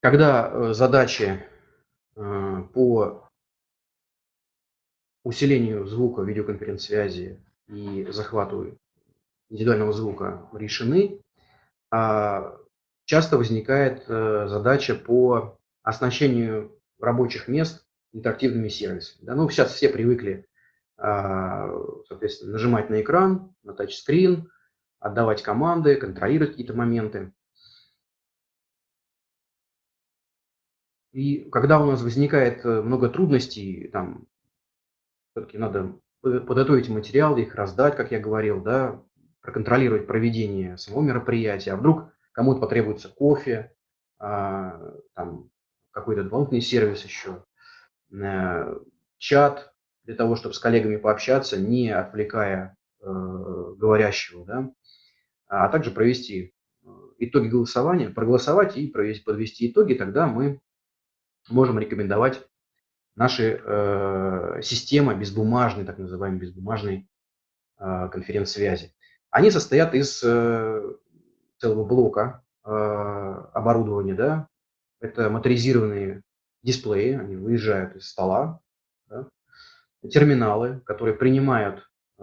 когда э, задачи э, по усилению звука видеоконференц-связи и захвату индивидуального звука решены, а, часто возникает э, задача по оснащению рабочих мест интерактивными сервисами. Да, ну, сейчас все привыкли, соответственно, нажимать на экран, на тачскрин, отдавать команды, контролировать какие-то моменты. И когда у нас возникает э, много трудностей, там, все-таки надо подготовить материалы, их раздать, как я говорил, да, проконтролировать проведение самого мероприятия. А вдруг кому-то потребуется кофе, а, там, какой-то дополнительный сервис еще, э, чат для того, чтобы с коллегами пообщаться, не отвлекая э, говорящего, да, а также провести э, итоги голосования, проголосовать и провести, подвести итоги, тогда мы можем рекомендовать наши э, системы безбумажной, так называемой безбумажной э, конференц-связи. Они состоят из э, целого блока э, оборудования, да, это моторизированные дисплеи, они выезжают из стола, да, терминалы, которые принимают э,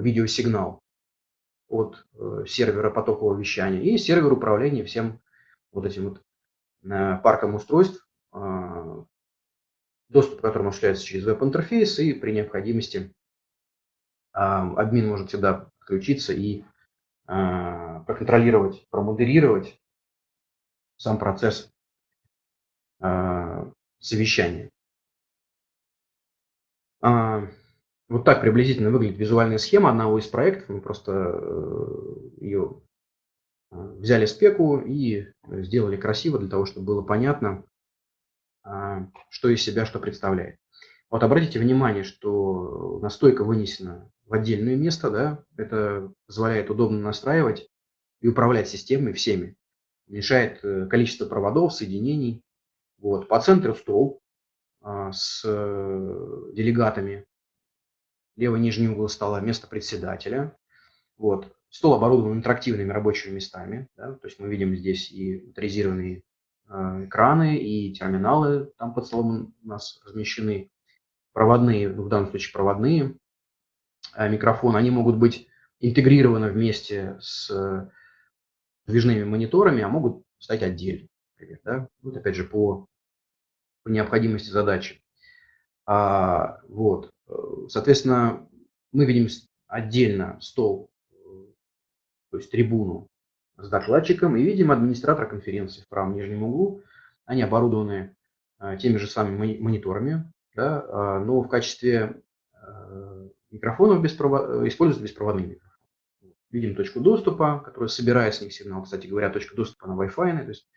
видеосигнал от э, сервера потокового вещания и сервер управления всем вот этим вот э, парком устройств, доступ к которому осуществляется через веб-интерфейс, и при необходимости админ может всегда подключиться и проконтролировать, промодерировать сам процесс совещания. А, вот так приблизительно выглядит визуальная схема одного из проектов. Мы просто э, ее э, взяли спеку и сделали красиво для того, чтобы было понятно, а, что из себя что представляет. Вот обратите внимание, что настойка вынесена в отдельное место, да, это позволяет удобно настраивать и управлять системой всеми. Уменьшает э, количество проводов, соединений. Вот. По центру стол а, с делегатами левый нижний угол стола, место председателя. Вот. Стол оборудован интерактивными рабочими местами. Да? То есть мы видим здесь и моторизированные э, экраны, и терминалы там под столом у нас размещены. Проводные, ну, в данном случае проводные э, микрофоны, они могут быть интегрированы вместе с э, движными мониторами, а могут стать отдельно. Например, да? Вот опять же по, по необходимости задачи. А, вот. Соответственно, мы видим отдельно стол, то есть трибуну с докладчиком, и видим администратора конференции в правом нижнем углу. Они оборудованы а, теми же самыми мониторами, да, а, но в качестве микрофонов беспровод... используют беспроводные микрофоны. Видим точку доступа, которая собирает с них сигнал. Кстати говоря, точка доступа на Wi-Fi. То есть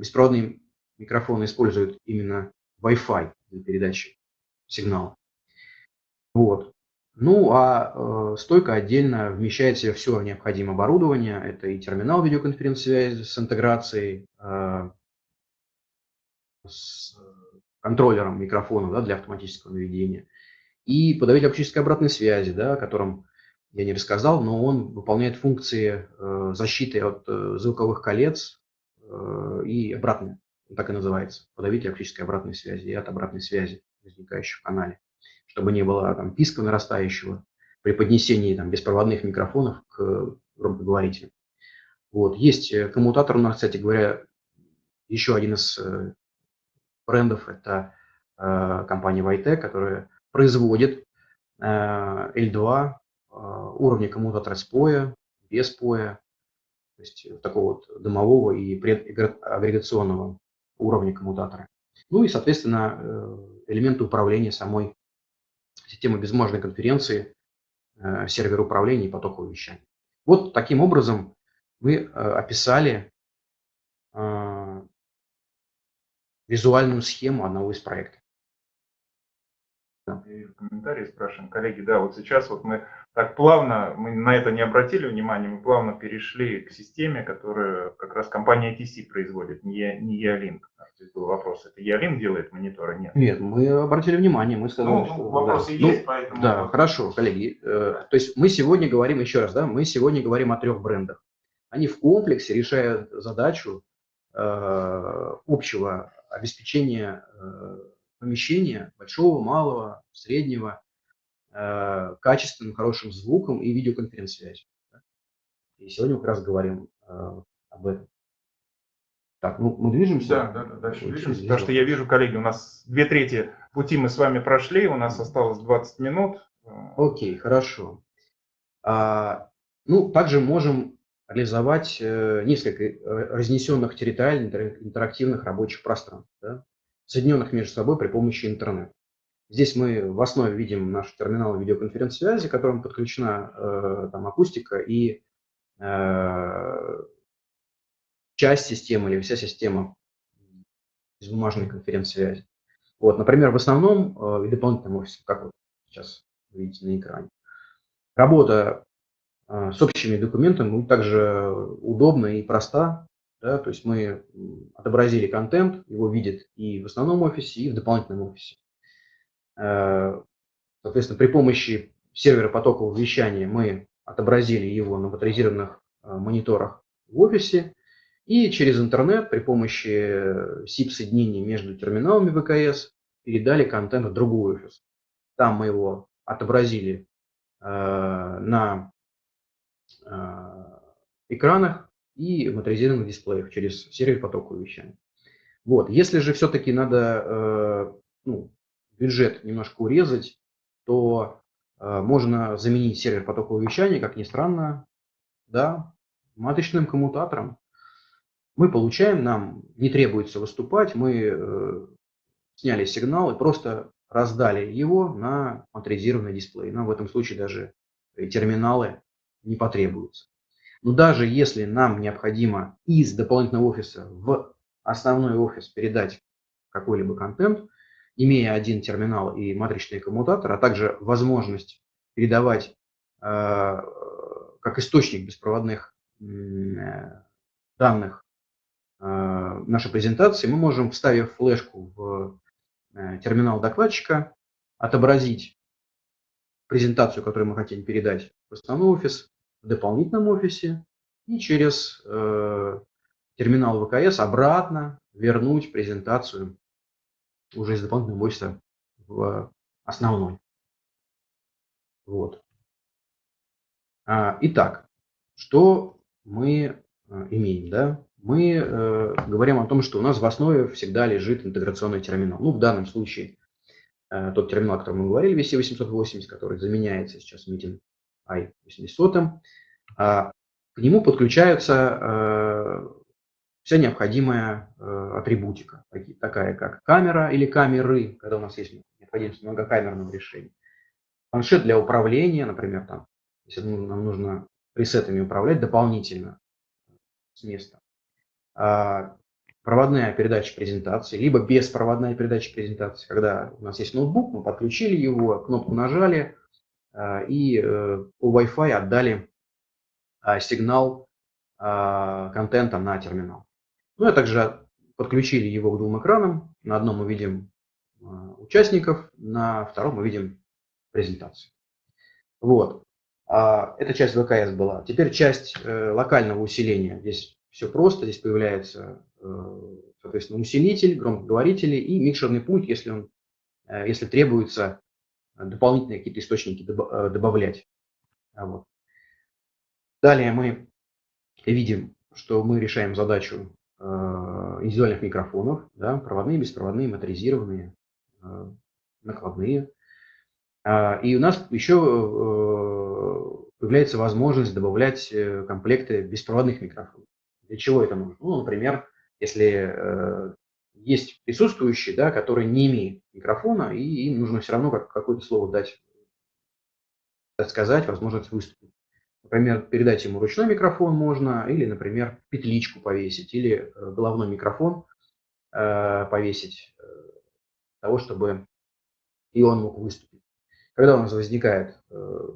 беспроводные микрофоны используют именно Wi-Fi для передачи сигнала. Вот. Ну, а э, стойка отдельно вмещает в себя все необходимое оборудование. Это и терминал видеоконференц-связи с интеграцией, э, с контроллером микрофона да, для автоматического наведения, и подавитель оптической обратной связи, да, о котором я не рассказал, но он выполняет функции э, защиты от э, звуковых колец э, и обратной, так и называется, подавитель оптической обратной связи и от обратной связи возникающих в канале, чтобы не было там, писка нарастающего при поднесении там, беспроводных микрофонов к громкоговорителям. Вот. Есть э, коммутатор у нас, кстати говоря, еще один из э, брендов, это э, компания Vitec, которая производит э, L2 э, уровня коммутатора с поя, без поя, то есть такого вот дымового и предагрегационного уровня коммутатора. Ну и, соответственно, э, элементы управления самой системы безбумажной конференции, э, сервер управления и потокового вещания. Вот таким образом мы э, описали визуальную схему одного из проектов. Я вижу комментарии, спрашиваем, коллеги, да, вот сейчас вот мы так плавно, мы на это не обратили внимания, мы плавно перешли к системе, которую как раз компания TC производит, не, не Ялинк. Здесь был вопрос, это Ялинк делает мониторы? Нет. Нет, мы обратили внимание, мы сказали, ну, что... Вопросы да. есть, ну, поэтому... Да, хорошо, коллеги. Э, то есть мы сегодня говорим, еще раз, да, мы сегодня говорим о трех брендах. Они в комплексе решают задачу э, общего обеспечения э, помещения, большого, малого, среднего, э, качественным, хорошим звуком и видеоконференц-связью. И сегодня мы как раз говорим э, об этом. Так, ну мы движемся. Да, да, да, дальше движемся. Потому что я вижу, коллеги, у нас две трети пути мы с вами прошли, у нас осталось 20 минут. Окей, хорошо. А, ну, также можем реализовать э, несколько э, разнесенных территориальных интерактивных рабочих пространств. Да? Соединенных между собой при помощи интернета. Здесь мы в основе видим наш терминал видеоконференц-связи, к которому подключена э, там, акустика и э, часть системы или вся система безбумажной конференц-связи. Вот, например, в основном э, и дополнительном офисе, как вот сейчас видите на экране. Работа э, с общими документами также удобна и проста. Да, то есть мы отобразили контент, его видят и в основном офисе, и в дополнительном офисе. Э, соответственно, при помощи сервера потокового вещания мы отобразили его на моторизированных э, мониторах в офисе, и через интернет при помощи SIP-соединений между терминалами ВКС передали контент в другой офис. Там мы его отобразили э, на э, экранах и моторизированных дисплеях через сервер потокового вещания. Вот. Если же все-таки надо э, ну, бюджет немножко урезать, то э, можно заменить сервер потокового вещания, как ни странно, да, матричным коммутатором. Мы получаем, нам не требуется выступать, мы э, сняли сигнал и просто раздали его на моторизированный дисплей. Нам в этом случае даже терминалы не потребуются. Но даже если нам необходимо из дополнительного офиса в основной офис передать какой-либо контент, имея один терминал и матричный коммутатор, а также возможность передавать э, как источник беспроводных э, данных э, нашей презентации, мы можем, вставив флешку в Э, терминал докладчика, отобразить презентацию, которую мы хотим передать в основной офис, дополнительном офисе и через э, терминал ВКС обратно вернуть презентацию уже из дополнительного офиса в основной. Вот. А, итак, что мы э, имеем? Да? мы э, говорим о том, что у нас в основе всегда лежит интеграционный терминал. Ну, в данном случае э, тот терминал, о котором мы говорили, VC880, который заменяется сейчас Meeting i800, э, к нему подключается э, вся необходимая э, атрибутика, такая как камера или камеры, когда у нас есть необходимость многокамерного решения. Планшет для управления, например, там, если нам нужно пресетами управлять дополнительно с места. А, проводная передача презентации, либо беспроводная передача презентации, когда у нас есть ноутбук, мы подключили его, кнопку нажали а, и э, по Wi-Fi отдали а, сигнал контента на терминал. Ну, а также подключили его к двум экранам. На одном мы видим участников, на втором мы видим презентацию. Вот. Эта часть ВКС была. Теперь часть э, локального усиления. Здесь все просто. Здесь появляется, э, соответственно, усилитель, громкоговорители и микшерный пульт, если, он, если требуется дополнительные какие-то источники э, добавлять. Вот. Далее мы видим, что мы решаем задачу индивидуальных микрофонов, да, проводные, беспроводные, моторизированные, накладные. И у нас еще появляется возможность добавлять комплекты беспроводных микрофонов. Для чего это нужно? Ну, например, если э, есть присутствующие, да, которые не имеют микрофона, и им нужно все равно как, какое-то слово дать, дать сказать, возможность выступить. Например, передать ему ручной микрофон можно, или, например, петличку повесить, или э, головной микрофон э, повесить, э, того, чтобы и он мог выступить. Когда у нас возникает э,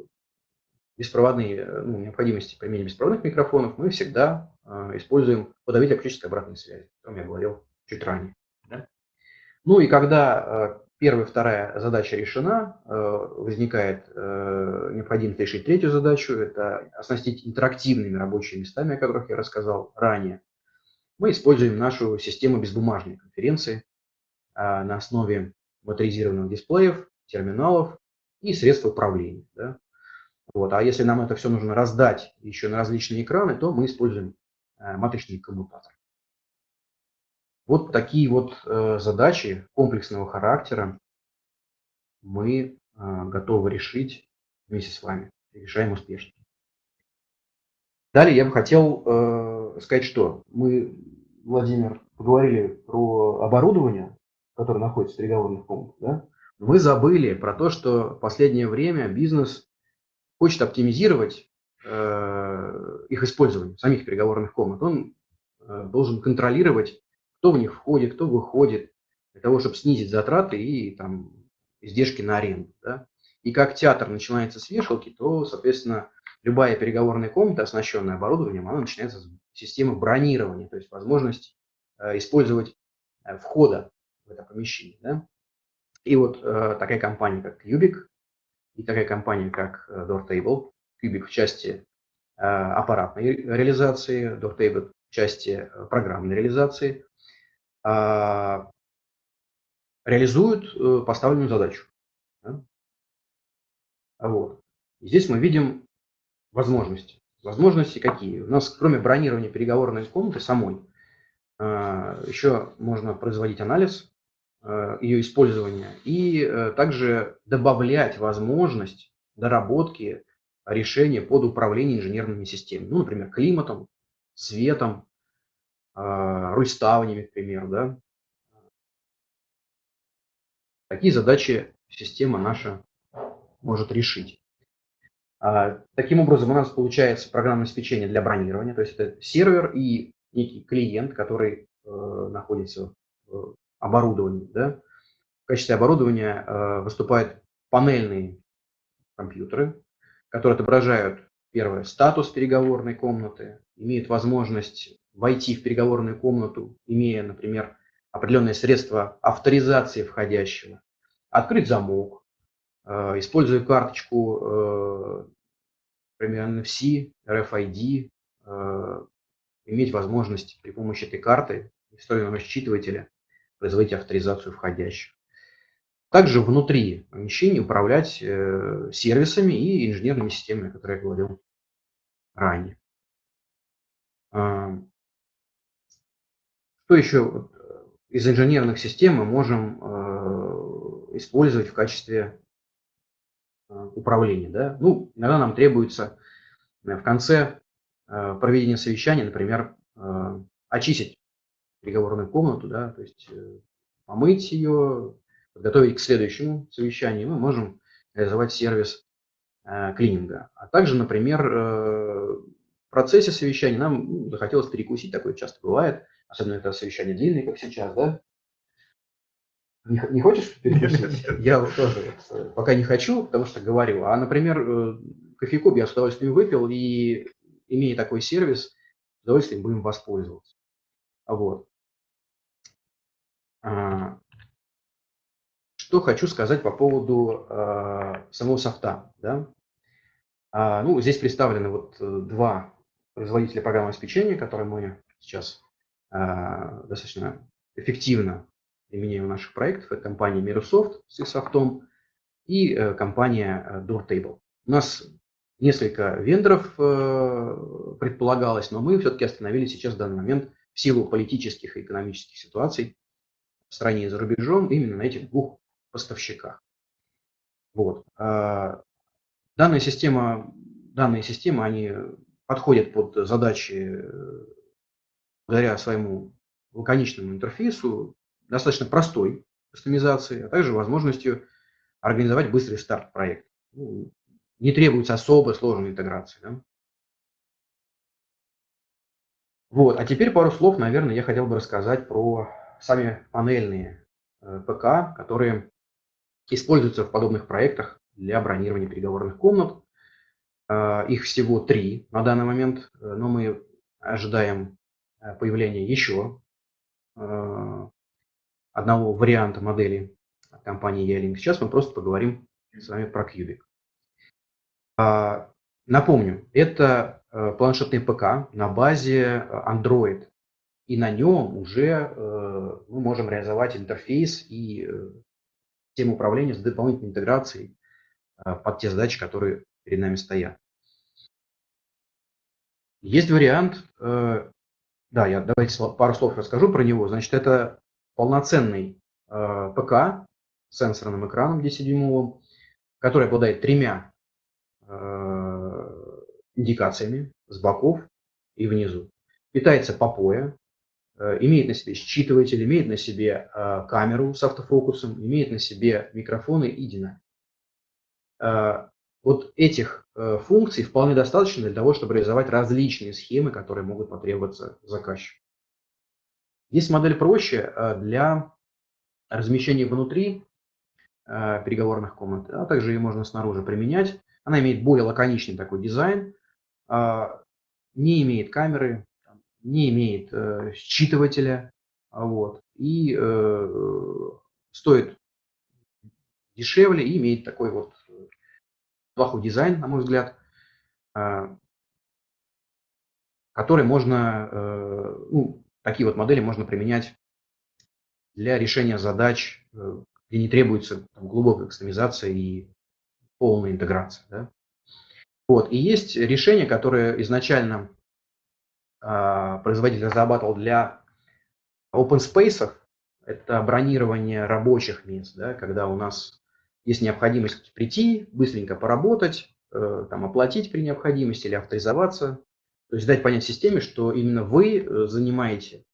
беспроводные, э, ну, необходимости применения беспроводных микрофонов, мы всегда э, используем подавитель акустической обратной связи, о котором я говорил чуть ранее. Да? Ну и когда э, первая вторая задача решена, э, возникает э, необходимость решить третью задачу, это оснастить интерактивными рабочими местами, о которых я рассказал ранее. Мы используем нашу систему безбумажной конференции на основе моторизированных дисплеев, терминалов и средств управления. Да? Вот. А если нам это все нужно раздать еще на различные экраны, то мы используем матричный коммутатор. Вот такие вот э, задачи комплексного характера мы э, готовы решить вместе с вами. Решаем успешно. Далее я бы хотел сказать, что мы, Владимир, поговорили про оборудование, которое находится в переговорных комнатах. Да? Мы забыли про то, что в последнее время бизнес хочет оптимизировать э, их использование, самих переговорных комнат, он э, должен контролировать кто в них входит, кто выходит, для того, чтобы снизить затраты и там, издержки на аренду. Да? И как театр начинается с вешалки, то, соответственно, любая переговорная комната, оснащенная оборудованием, она начинается с системы бронирования, то есть возможность э, использовать э, входа в это помещение. Да? И вот э, такая компания, как Cubic, и такая компания, как Doortable, Cubic в части аппаратной реализации, Doortable в части программной реализации, реализуют поставленную задачу. Да? Вот. И здесь мы видим возможности. Возможности какие? У нас, кроме бронирования переговорной комнаты самой, а, еще можно производить анализ а, ее использования и э, также добавлять возможность доработки решения под управление инженерными системами. Ну, например, климатом, светом, а, рульставнями, к примеру. Да? Такие задачи система наша может решить. А, таким образом, у нас получается программное обеспечение для бронирования, то есть это сервер и некий клиент, который э, находится в оборудовании. Да? В качестве оборудования э, выступают панельные компьютеры, которые отображают, первое, статус переговорной комнаты, имеют возможность войти в переговорную комнату, имея, например, определенные средства авторизации входящего, открыть замок, Э, используя карточку, э, например, NFC, RFID, э, иметь возможность при помощи этой карты, встроенного считывателя, производить авторизацию входящих. Также внутри помещения управлять сервисами и инженерными системами, о которых я говорил ранее. Что еще из инженерных систем мы можем использовать в качестве Э, управления. Да? Ну, иногда нам требуется э, в конце э, проведения совещания, например, очистить переговорную комнату, да, то есть помыть ее, подготовить к следующему совещанию, мы можем реализовать сервис клининга. А также, например, в процессе совещания нам ну, захотелось перекусить, такое часто бывает, особенно это совещание длинное, как сейчас, да, не, не хочешь перекусить? Я тоже э, пока не хочу, потому что говорю. А, например, э, кофейку я с удовольствием выпил, и имея такой сервис, с удовольствием будем воспользоваться. Вот. А, что хочу сказать по поводу а, самого софта. Да? А, ну, здесь представлены вот э, два производителя программного обеспечения, которые мы сейчас достаточно эффективно применяем в наших проектах. Это компания Microsoft с их софтом и э, компания э, Doortable. У нас несколько вендоров э, предполагалось, но мы все-таки остановились сейчас в данный момент в силу политических и экономических ситуаций в стране и за рубежом именно на этих двух поставщиках. Вот. А, данная система, данные системы, они подходят под задачи благодаря своему лаконичному интерфейсу, достаточно простой кастомизации, а также возможностью организовать быстрый старт проекта. Ну, не требуется особо сложной интеграции. Да? Вот, а теперь пару слов, наверное, я хотел бы рассказать про сами панельные э, ПК, которые используются в подобных проектах для бронирования переговорных комнат. Э, их всего три на данный момент, э, но мы ожидаем появления еще одного варианта модели компании Ялink. Сейчас мы просто поговорим с вами про Cubic. А, напомню, это э, планшетный ПК на базе э, Android. И на нем уже э, мы можем реализовать интерфейс и систему управления с дополнительной интеграцией под те задачи, которые перед нами стоят. Есть вариант, да, я давайте пару слов расскажу про него. Значит, это полноценный э, ПК с сенсорным экраном 10-дюймовым, который обладает тремя э, индикациями с боков и внизу. Питается по поя, э, имеет на себе считыватель, имеет на себе э, камеру с автофокусом, имеет на себе микрофоны и динамик. Э, вот этих э, функций вполне достаточно для того, чтобы реализовать различные схемы, которые могут потребоваться заказчику. Есть модель проще для размещения внутри переговорных комнат, а также ее можно снаружи применять. Она имеет более лаконичный такой дизайн, не имеет камеры, не имеет считывателя, вот, и стоит дешевле и имеет такой вот плохой дизайн, на мой взгляд, а, который можно, э, ну, такие вот модели можно применять для решения задач, э, где не требуется там, глубокая кастомизация и полная интеграция. Да? Вот. И есть решение, которое изначально э, производитель разрабатывал для open space, это бронирование рабочих мест, да, когда у нас есть необходимость прийти, быстренько поработать, э, там, оплатить при необходимости или авторизоваться. То есть дать понять системе, что именно вы э, занимаете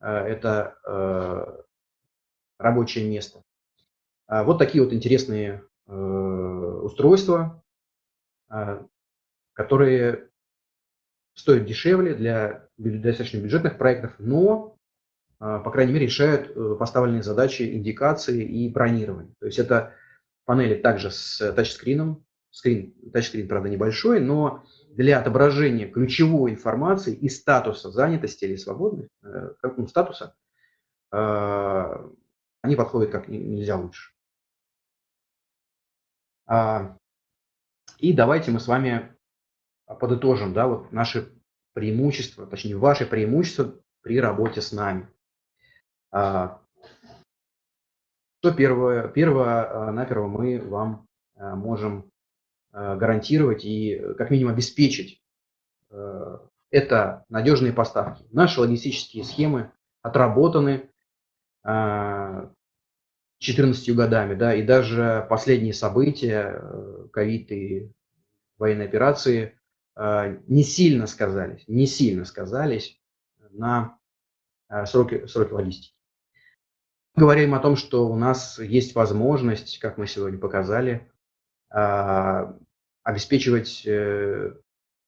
э, это рабочее место. А вот такие вот интересные устройства, которые стоят дешевле для достаточно бюджетных проектов, но, по крайней мере, решают поставленные задачи индикации и бронирования. То есть это панели также с тачскрином. Скрин, тачскрин, правда, небольшой, но для отображения ключевой информации и статуса занятости или свободных, э, ну, статуса, э, они подходят как нельзя лучше. А, и давайте мы с вами подытожим да, вот наши преимущества, точнее, ваши преимущества при работе с нами. Что первое, первое а, наперво мы вам а, можем а, гарантировать и как минимум обеспечить. Это надежные поставки. Наши логистические схемы отработаны 14 годами, да, и даже последние события, ковид и военные операции не сильно сказались, не сильно сказались на сроки, сроки логистики говорим о том, что у нас есть возможность, как мы сегодня показали, а, обеспечивать э,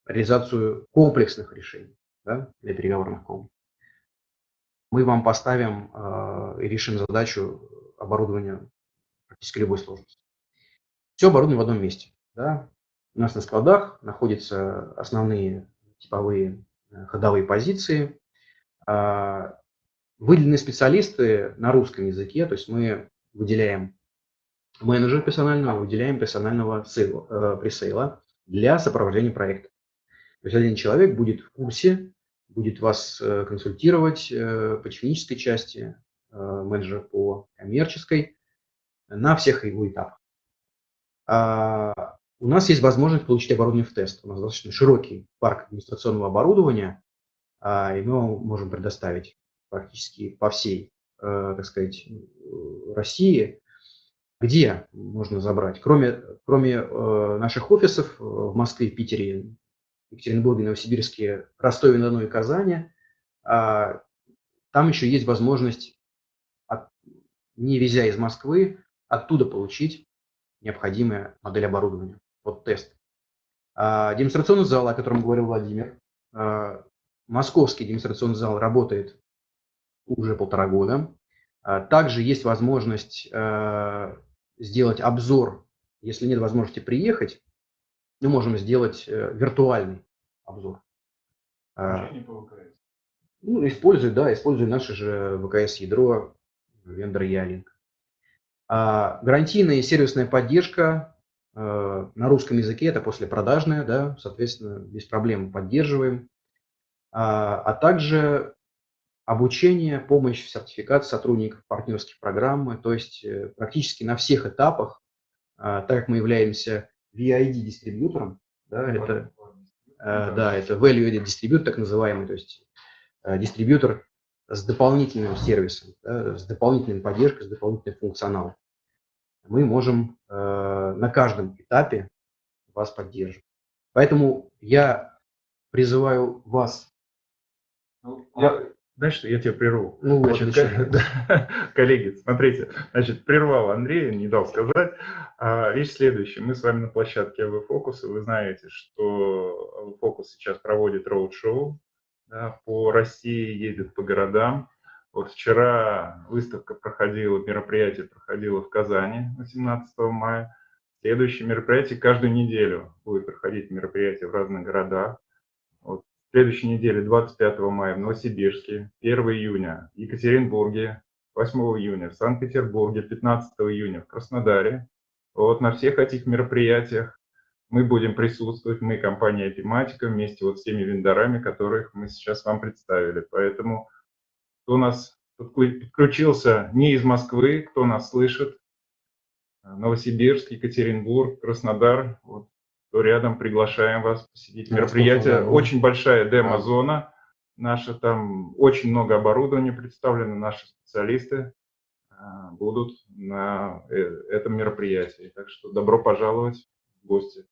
реализацию комплексных решений да, для переговорных комнат. Мы вам поставим а, и решим задачу оборудования практически любой сложности. Все оборудование в одном месте. Да. У нас на складах находятся основные типовые э, ходовые позиции. Выделены специалисты на русском языке, то есть мы выделяем менеджера персонального, выделяем персонального сейла, э, пресейла для сопровождения проекта. То есть один человек будет в курсе, будет вас э, консультировать э, по технической части, менеджер по коммерческой, на всех его этапах. А, у нас есть возможность получить оборудование в тест. У нас достаточно широкий парк администрационного оборудования, а, и мы можем предоставить практически по всей, э, так сказать, России. Где можно забрать? Кроме, кроме э, наших офисов в Москве, Питере, Екатеринбурге, Новосибирске, Ростове-на-Дону и Казани, а, там еще есть возможность, не везя из Москвы, оттуда получить необходимая модель оборудования. Вот тест. А, демонстрационный зал, о котором говорил Владимир, а, московский демонстрационный зал работает уже полтора года. А, также есть возможность э, сделать обзор, если нет возможности приехать, мы можем сделать э, виртуальный обзор. А, ну, используя, да, используя наше же ВКС-ядро, вендор Ялинк. А, гарантийная и сервисная поддержка э, на русском языке, это после послепродажная, да, соответственно, без проблем поддерживаем. А также обучение, помощь, сертификат сотрудников партнерских программы, то есть э, практически на всех этапах, а, так как мы являемся VID-дистрибьютором, да, это, э, да, это Value Added Distributor, так называемый, то есть э, дистрибьютор с дополнительным сервисом, да, с дополнительной поддержкой, с дополнительным функционалом. Мы можем на каждом этапе вас поддерживать. Поэтому я призываю вас ну, я, знаешь, я тебя прерву. Ну, значит, да, коллеги, смотрите, значит, прервал Андрея, не дал сказать. А, вещь следующая. Мы с вами на площадке АВ Фокус, и вы знаете, что АВ Фокус сейчас проводит роуд-шоу да, по России, едет по городам. Вот вчера выставка проходила, мероприятие проходило в Казани 18 мая. Следующее мероприятие каждую неделю будет проходить мероприятие в разных городах. Следующей неделе, 25 мая, в Новосибирске, 1 июня в Екатеринбурге, 8 июня в Санкт-Петербурге, 15 июня в Краснодаре. Вот на всех этих мероприятиях мы будем присутствовать, мы, компания Тематика, вместе вот с теми вендорами, которых мы сейчас вам представили. Поэтому кто нас подключился не из Москвы, кто нас слышит, Новосибирск, Екатеринбург, Краснодар, вот, то рядом приглашаем вас посетить мероприятие. Очень большая демо-зона наша, там очень много оборудования представлено, наши специалисты а, будут на э, этом мероприятии. Так что добро пожаловать в гости.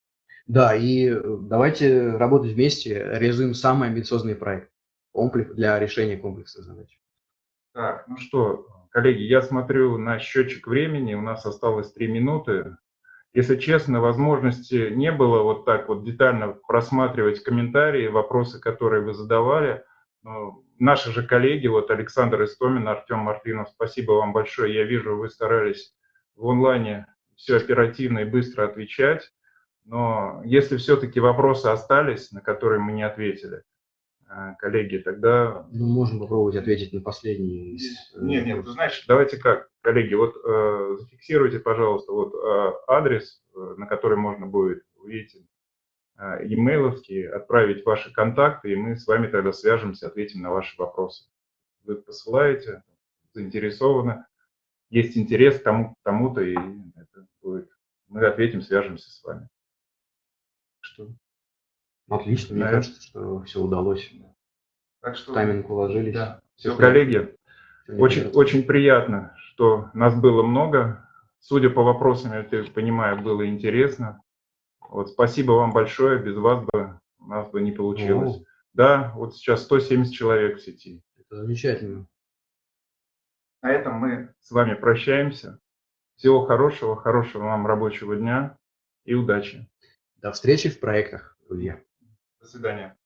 Да, и э, давайте работать вместе, реализуем самый амбициозный проект комплекс для решения комплексных задач. Так, ну что, коллеги, я смотрю на счетчик времени, у нас осталось три минуты. Если честно, возможности не было вот так вот детально просматривать комментарии, вопросы, которые вы задавали. Но наши же коллеги, вот Александр Истомин, Артем Мартынов, спасибо вам большое. Я вижу, вы старались в онлайне все оперативно и быстро отвечать. Но если все-таки вопросы остались, на которые мы не ответили, коллеги, тогда... Ну, можем попробовать ответить на последний. Нет, нет, ты знаешь, давайте как, коллеги, вот э, зафиксируйте, пожалуйста, вот э, адрес, э, на который можно будет, увидеть э, имейловский, отправить ваши контакты, и мы с вами тогда свяжемся, ответим на ваши вопросы. Вы посылаете, заинтересованы, есть интерес к тому, тому-то, и это будет. Мы ответим, свяжемся с вами. Что? Отлично, мне кажется, что все удалось. Так что... Тайминг уложились. Да. Все, коллеги, очень, очень приятно, что нас было много. Судя по вопросам, я понимаю, было интересно. Вот, спасибо вам большое, без вас бы у нас бы не получилось. О. Да, вот сейчас 170 человек в сети. Это замечательно. На этом мы с вами прощаемся. Всего хорошего, хорошего вам рабочего дня и удачи. До встречи в проектах, друзья. До свидания.